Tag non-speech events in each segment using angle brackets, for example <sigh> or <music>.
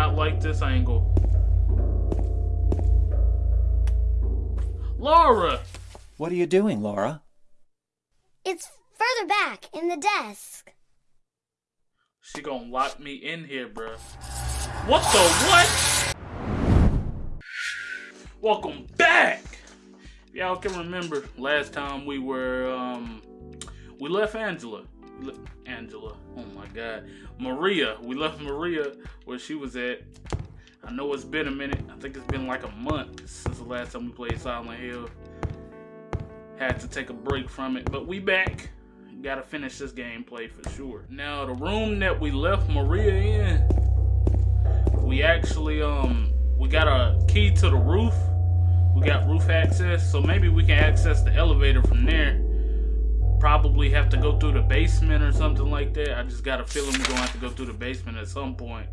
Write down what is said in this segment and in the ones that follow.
not like this angle. Laura! What are you doing, Laura? It's further back in the desk. She gonna lock me in here, bruh. What the what? Welcome back! Y'all can remember last time we were, um, we left Angela. Angela, oh my god. Maria, we left Maria where she was at. I know it's been a minute. I think it's been like a month since the last time we played Silent Hill. Had to take a break from it, but we back. Gotta finish this gameplay for sure. Now, the room that we left Maria in, we actually, um, we got a key to the roof. We got roof access, so maybe we can access the elevator from there. Probably have to go through the basement or something like that. I just got a feeling we're gonna have to go through the basement at some point.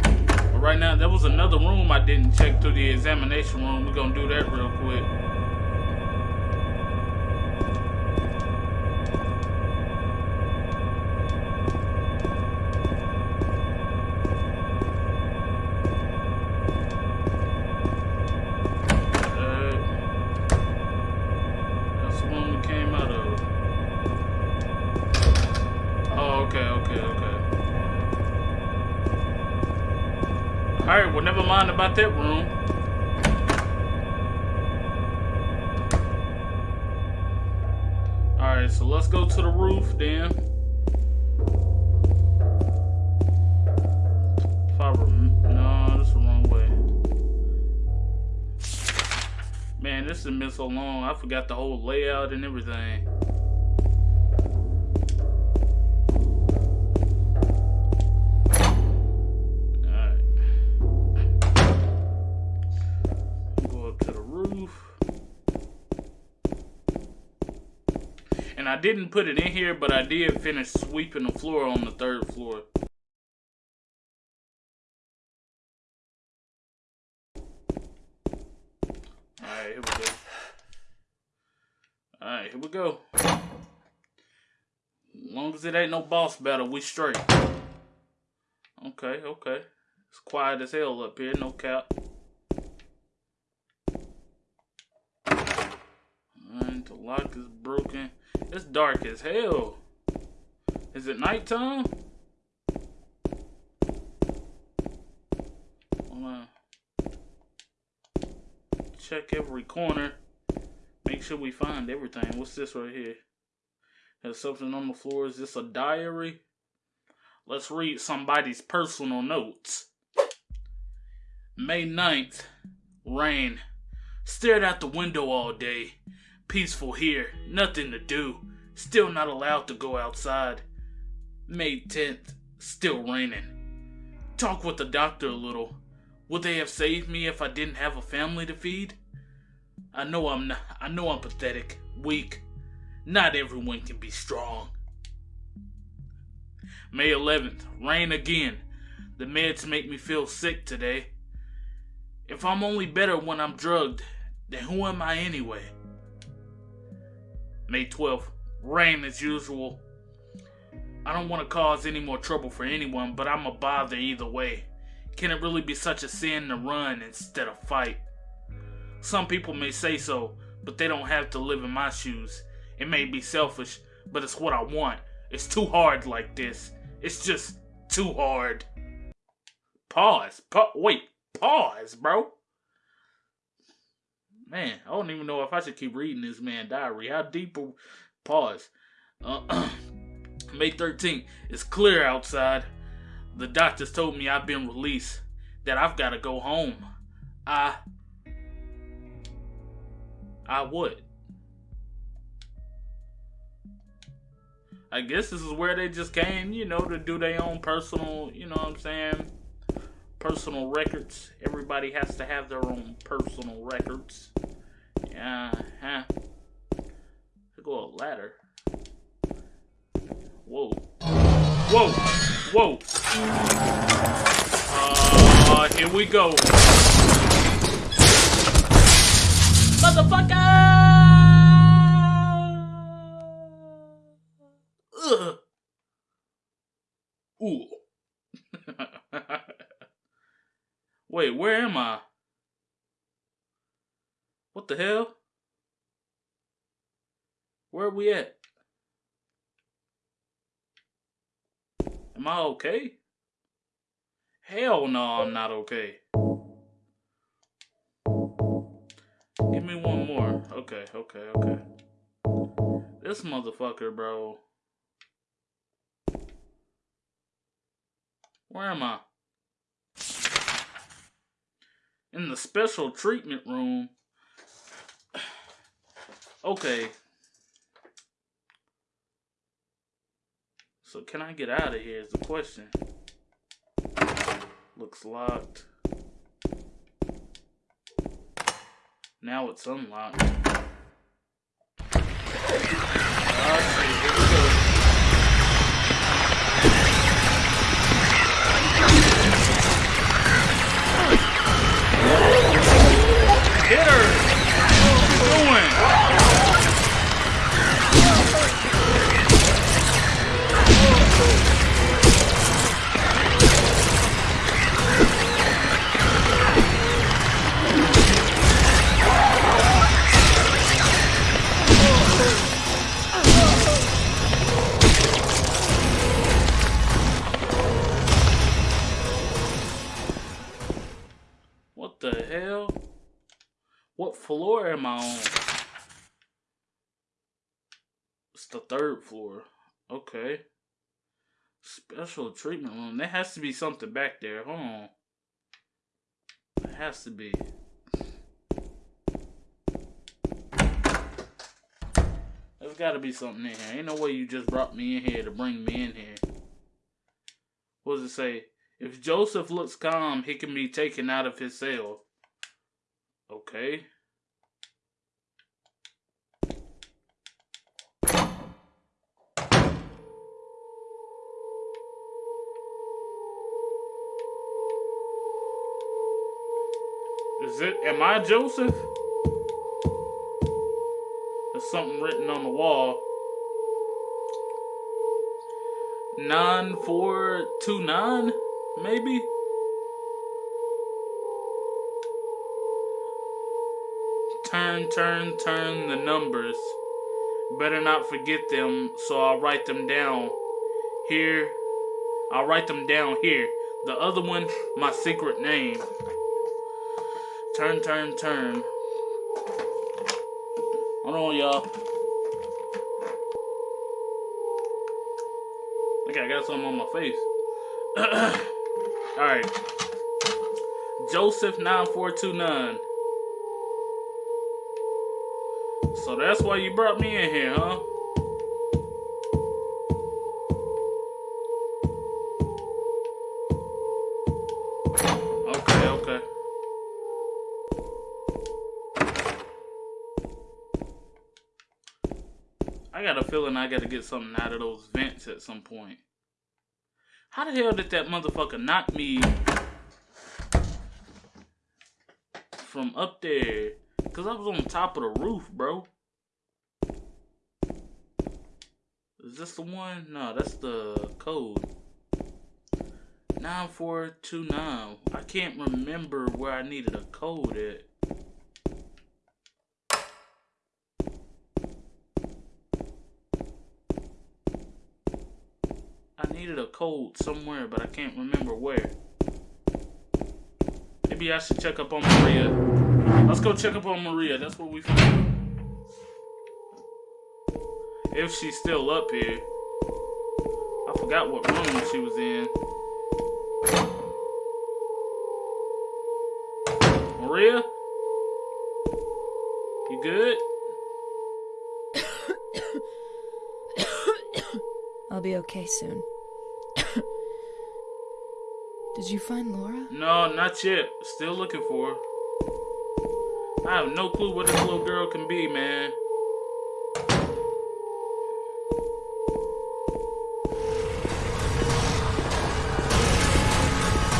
But right now, there was another room I didn't check through the examination room. We're gonna do that real quick. Forgot the whole layout and everything. Alright. Go up to the roof. And I didn't put it in here, but I did finish sweeping the floor on the third floor. Alright, here we go. Go. Long as it ain't no boss battle, we straight. Okay, okay. It's quiet as hell up here, no cap. Alright, the lock is broken. It's dark as hell. Is it nighttime? Check every corner. Make sure we find everything. What's this right here? There's something on the floor. Is this a diary? Let's read somebody's personal notes. May 9th. Rain. Stared out the window all day. Peaceful here, nothing to do. Still not allowed to go outside. May 10th, still raining. Talk with the doctor a little. Would they have saved me if I didn't have a family to feed? I know I'm not, I know I'm pathetic, weak. Not everyone can be strong. May 11th, rain again. The meds make me feel sick today. If I'm only better when I'm drugged, then who am I anyway? May 12th, rain as usual. I don't want to cause any more trouble for anyone, but I'm a bother either way. Can it really be such a sin to run instead of fight? Some people may say so, but they don't have to live in my shoes. It may be selfish, but it's what I want. It's too hard like this. It's just too hard. Pause. Pa wait. Pause, bro. Man, I don't even know if I should keep reading this man diary. How deep? Pause. Uh, <clears throat> May 13th. It's clear outside. The doctors told me I've been released. That I've got to go home. I. I would. I guess this is where they just came, you know, to do their own personal, you know what I'm saying? personal records. Everybody has to have their own personal records. Yeah, huh. go a ladder. Whoa. Whoa! Whoa! Uh, here we go. Motherfucker! Ugh. Ooh. <laughs> Wait, where am I? What the hell? Where are we at? Am I okay? Hell no, I'm not okay. Me one more. Okay, okay, okay. This motherfucker, bro. Where am I? In the special treatment room. Okay. So can I get out of here is the question. Looks locked. Now it's unlocked. Her! Floor am I on? It's the third floor. Okay. Special treatment room. There has to be something back there. Hold on. There has to be. There's got to be something in here. Ain't no way you just brought me in here to bring me in here. What does it say? If Joseph looks calm, he can be taken out of his cell. Okay. Is it? Am I Joseph? There's something written on the wall. 9429, maybe? Turn, turn, turn the numbers. Better not forget them, so I'll write them down. Here, I'll write them down here. The other one, my secret name. Turn, turn, turn. Hold on, y'all. Okay, I got something on my face. <clears throat> Alright. Joseph9429. So that's why you brought me in here, huh? Feeling I gotta get something out of those vents at some point. How the hell did that motherfucker knock me from up there? Cause I was on top of the roof, bro. Is this the one? No, that's the code. 9429. I can't remember where I needed a code at. I needed a code somewhere, but I can't remember where. Maybe I should check up on Maria. Let's go check up on Maria. That's what we found. If she's still up here. I forgot what room she was in. Maria? You good? <coughs> I'll be okay soon. Did you find Laura? No, not yet. Still looking for her. I have no clue what this little girl can be, man.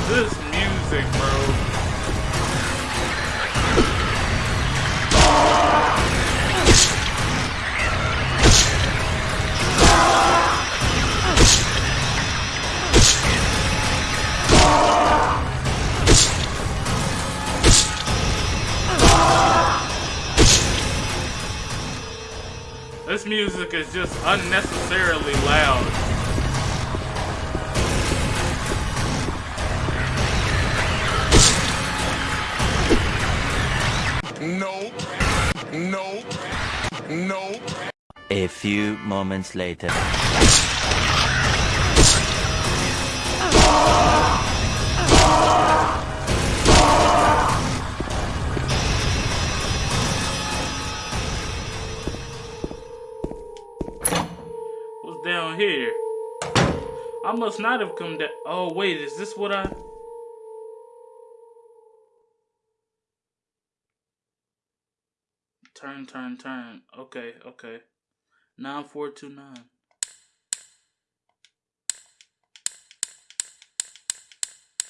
This music, bro. Music is just unnecessarily loud. Nope. Nope. Nope. A few moments later. Must not have come down. Oh, wait, is this what I. Turn, turn, turn. Okay, okay. 9429.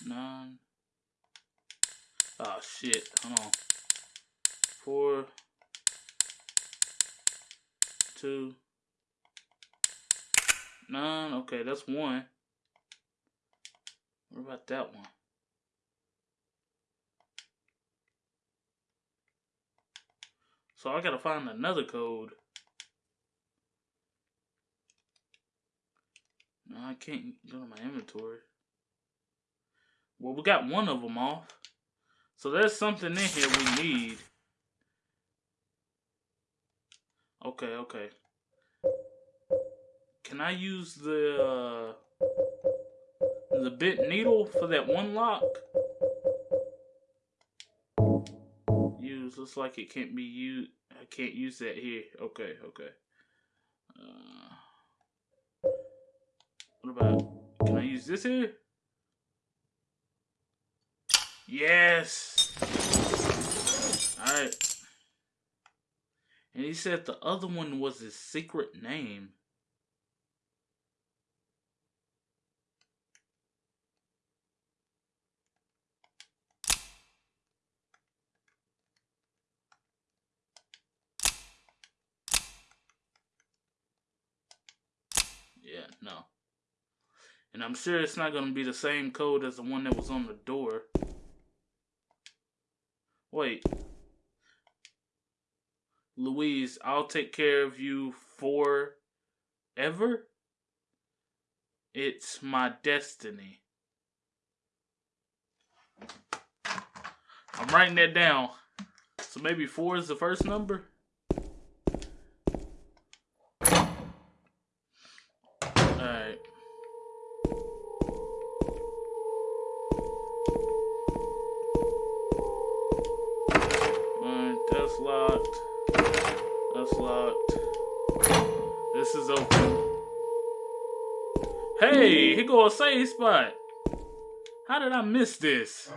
Nine. Oh shit. Hold on. Four. Two. Nine. Okay, that's one. What about that one? So I gotta find another code. No, I can't go to my inventory. Well, we got one of them off. So there's something in here we need. Okay, okay. Can I use the uh, the bent needle for that one lock? Use looks like it can't be used. I can't use that here. Okay, okay. Uh, what about? Can I use this here? Yes. All right. And he said the other one was his secret name. Yeah, no. And I'm sure it's not going to be the same code as the one that was on the door. Wait. Louise, I'll take care of you forever? It's my destiny. I'm writing that down. So maybe four is the first number? Go a save spot. How did I miss this?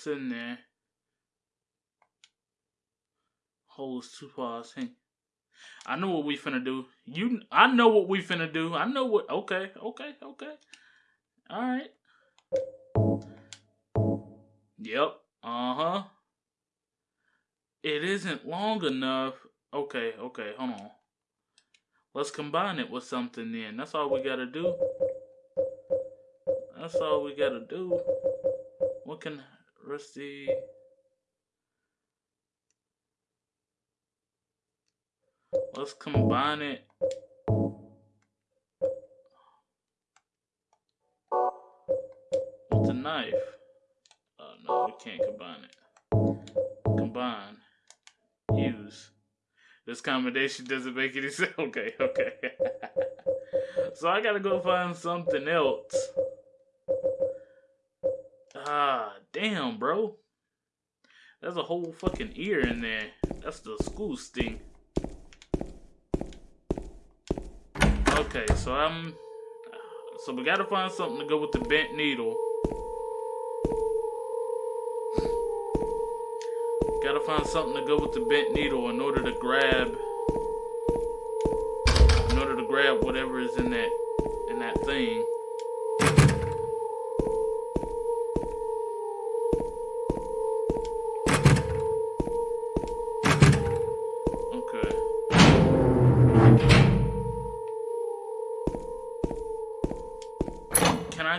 What's in there? Holds two paws. Hey. I know what we finna do. You, I know what we finna do. I know what. Okay, okay, okay. All right. Yep. Uh huh. It isn't long enough. Okay, okay, hold on. Let's combine it with something then. That's all we gotta do. That's all we gotta do. What can Rusty. Let's combine it. With the knife. Oh no, we can't combine it. Combine. Use. This combination doesn't make any <laughs> sense. Okay, okay. <laughs> so I gotta go find something else. Ah, damn, bro. That's a whole fucking ear in there. That's the school sting. Okay, so I'm... So we gotta find something to go with the bent needle. gotta find something to go with the bent needle in order to grab... In order to grab whatever is in that... In that thing.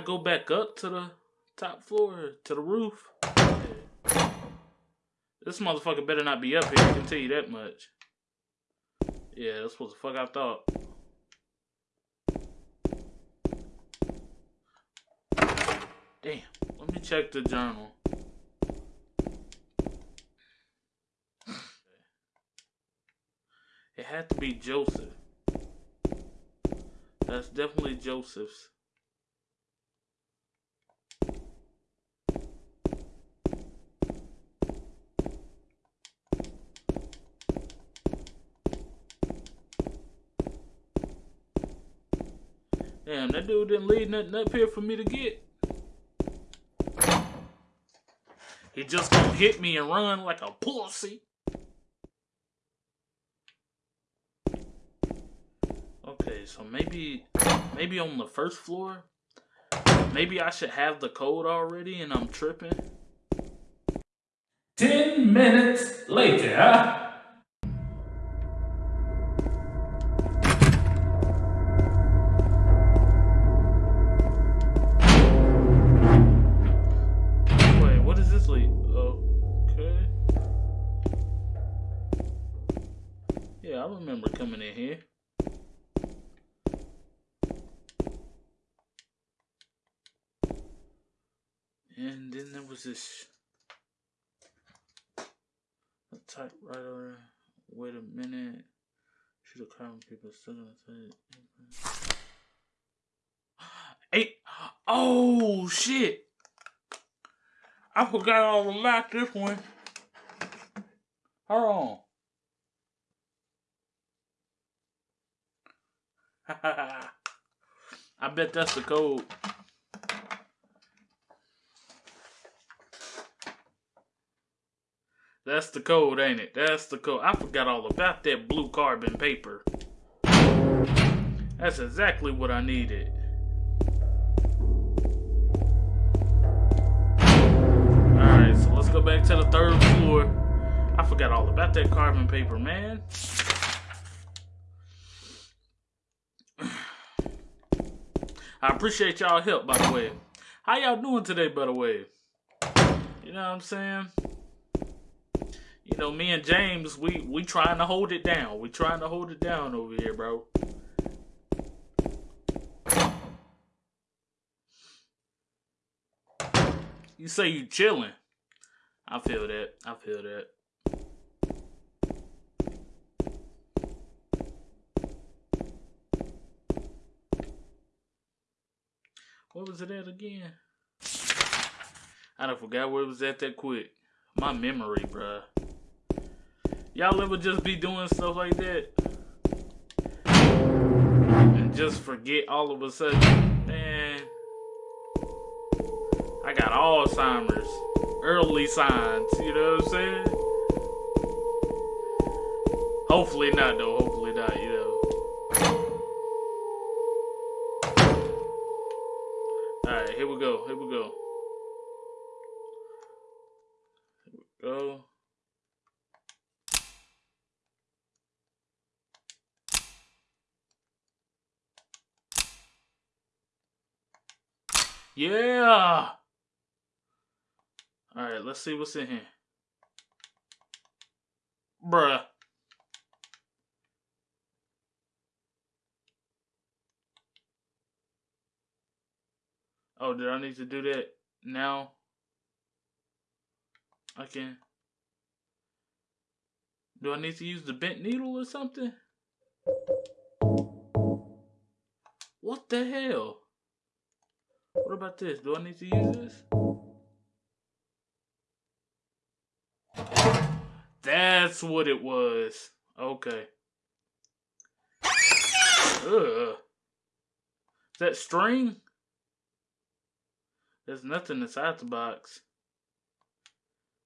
Go back up to the top floor, to the roof? This motherfucker better not be up here, I can tell you that much. Yeah, that's what the fuck I thought. Damn, let me check the journal. It had to be Joseph. That's definitely Joseph's. Damn, that dude didn't leave nothing up here for me to get. He just gonna hit me and run like a pussy. Okay, so maybe maybe on the first floor, maybe I should have the code already and I'm tripping. Ten minutes later. This a typewriter. Wait a minute. Should have come paper still gonna say <gasps> Eight. Oh shit! I forgot all about this one. Hold on. <laughs> I bet that's the code. That's the code, ain't it? That's the code. I forgot all about that blue carbon paper. That's exactly what I needed. Alright, so let's go back to the third floor. I forgot all about that carbon paper, man. <sighs> I appreciate y'all help, by the way. How y'all doing today, by the way? You know what I'm saying? Know, me and James, we we trying to hold it down. We trying to hold it down over here, bro. You say you chilling. I feel that. I feel that. What was it at again? I done forgot where it was at that quick. My memory, bruh. Y'all ever just be doing stuff like that? And just forget all of a sudden? Man. I got Alzheimer's. Early signs, you know what I'm saying? Hopefully not, though. Hopefully not, you know. Alright, here we go. Here we go. Here we go. Yeah. All right, let's see what's in here. Bruh. Oh, did I need to do that now? I can. Do I need to use the bent needle or something? What the hell? What about this? Do I need to use this? That's what it was. Okay. Ugh. Is that string? There's nothing inside the box.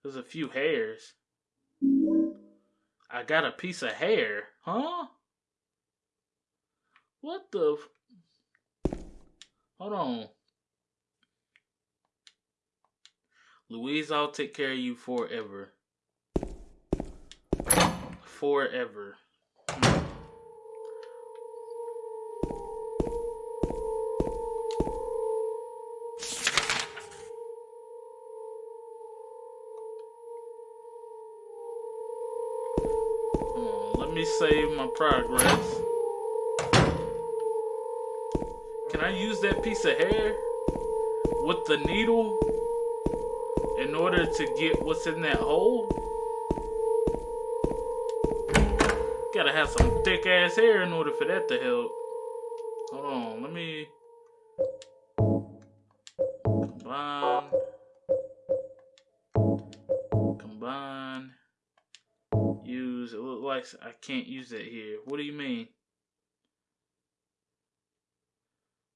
There's a few hairs. I got a piece of hair, huh? What the? Hold on. Louise, I'll take care of you forever. Forever. Hold let me save my progress. Can I use that piece of hair with the needle in order to get what's in that hole? Gotta have some thick ass hair in order for that to help. Hold on, let me combine. Combine. Use. It look like I can't use that here. What do you mean?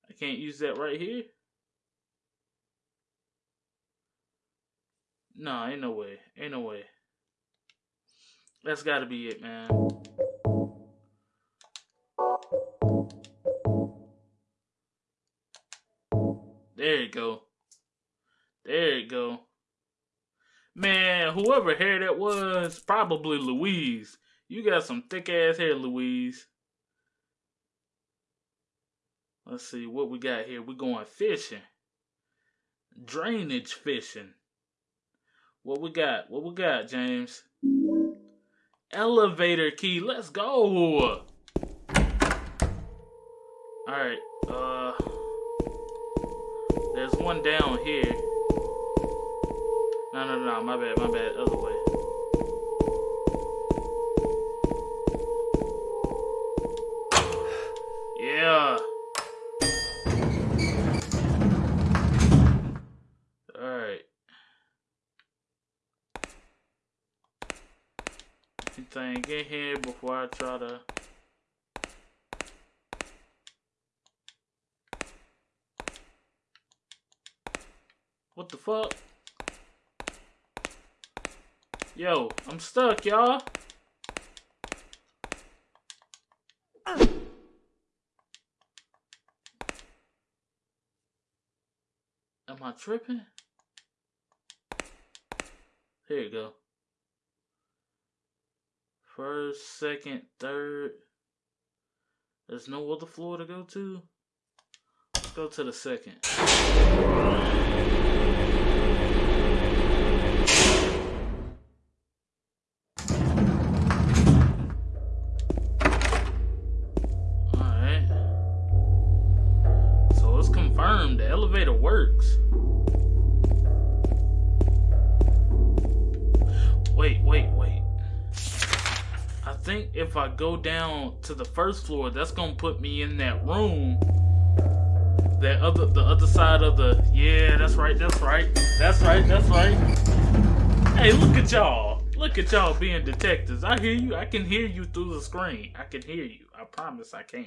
I can't use that right here? No, ain't no way. Ain't no way. That's gotta be it, man. There you go. There you go. Man, whoever hair that was, probably Louise. You got some thick ass hair, Louise. Let's see what we got here. We're going fishing. Drainage fishing. What we got? What we got, James? Elevator key. Let's go. Alright, uh there's one down here. No no no, my bad, my bad, other way. Anything in here before I try to What the fuck? Yo, I'm stuck, y'all. Am I tripping? Here you go. First, second, third. There's no other floor to go to. Let's go to the second. Go down to the first floor, that's gonna put me in that room. That other the other side of the yeah, that's right, that's right. That's right, that's right. Hey, look at y'all. Look at y'all being detectives. I hear you. I can hear you through the screen. I can hear you. I promise I can.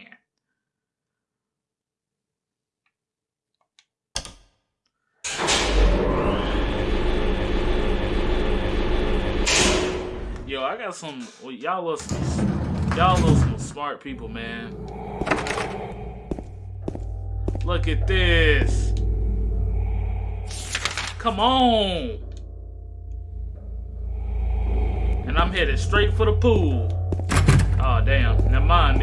Yo, I got some. Well, y'all some, y'all are some smart people, man. Look at this. Come on. And I'm headed straight for the pool. Oh damn. Never mind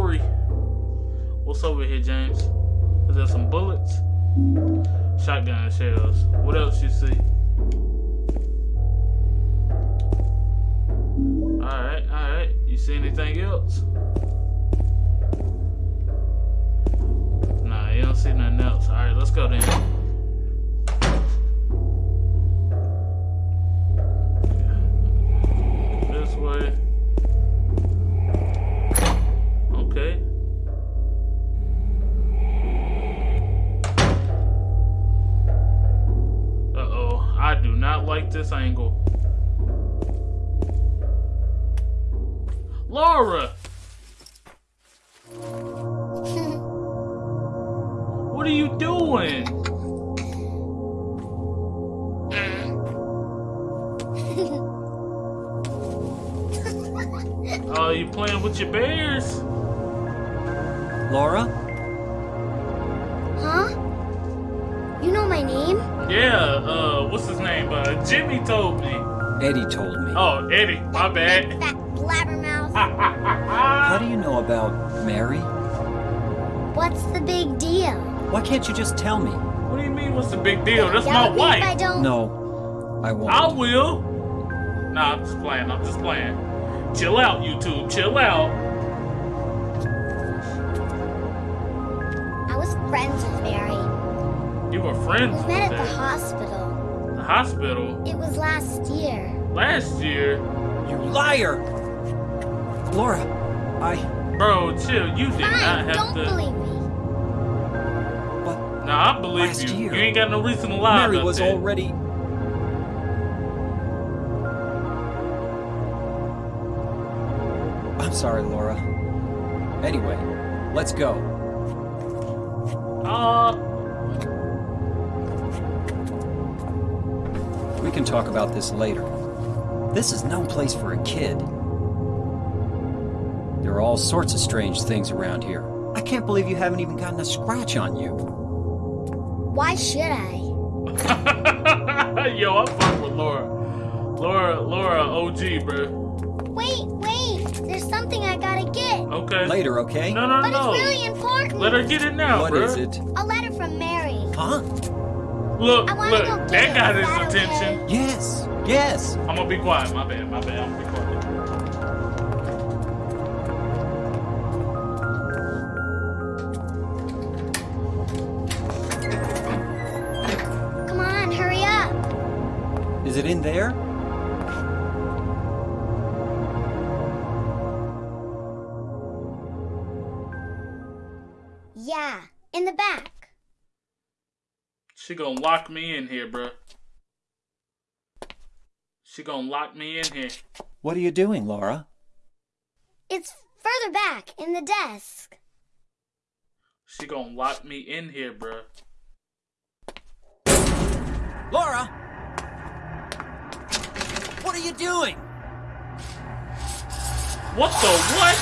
three. What's over here, James? Is there some bullets? Shotgun shells. What else you see? Alright, alright. You see anything else? Nah, you don't see nothing else. Alright, let's go then. This angle. Laura! <laughs> What are you doing? <laughs> Oh, you playing with your bears? Laura? huh? You know my name? Yeah, uh, what's his name? Uh, Jimmy told me. Eddie told me. Oh, Eddie, my bad. That blabbermouth. <laughs> How do you know about Mary? What's the big deal? Why can't you just tell me? What do you mean, what's the big deal? That's Yell my at me if I wife. don't. No, I won't. I will. Nah, I'm just playing. I'm just playing. Chill out, YouTube. Chill out. I was friends with Mary. You were friends We with met at the hospital. The hospital It was last year. last year. You liar! Laura, I. Bro, chill. You did not Fine, have don't to. believe me. But Nah, I believe Last you. year. You ain't got no reason to lie. Mary was that. already. I'm sorry, Laura. Anyway, let's go. Uh, We can talk about this later. This is no place for a kid. There are all sorts of strange things around here. I can't believe you haven't even gotten a scratch on you. Why should I? <laughs> yo, I'm fucking with Laura. Laura, Laura, OG, bro. Wait, wait. There's something I gotta get. Okay. Later, okay? No, no, But no. But it's really important. Let her get it now, What bro. is it? A letter from Mary. Huh? Look, look. That got his that okay? attention. Yes, yes. I'm gonna be quiet. My bad. My bad. I'm gonna be quiet. Come on, hurry up. Is it in there? Yeah, in the back. She gonna lock me in here, bro. She gonna lock me in here. What are you doing, Laura? It's further back in the desk. She gonna lock me in here, bro. Laura! What are you doing? What the what?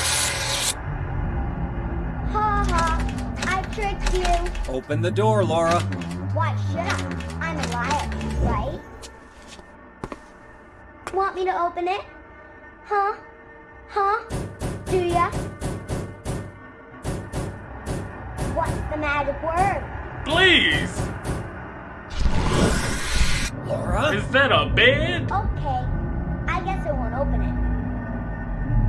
Ha ha. I tricked you. Open the door, Laura. Why should I? I'm a liar, right? Want me to open it? Huh? Huh? Do ya? What's the magic word? Please. Laura? Is that a bed? Okay, I guess it won't open it.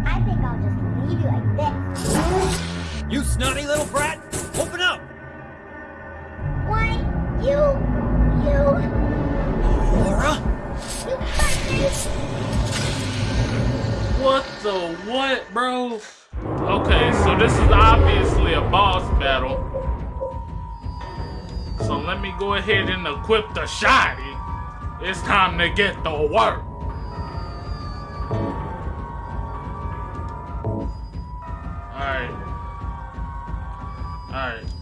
I think I'll just leave you like this. You snotty little brat! What the what, bro? Okay, so this is obviously a boss battle. So let me go ahead and equip the shotty. It's time to get to work. Alright. Alright.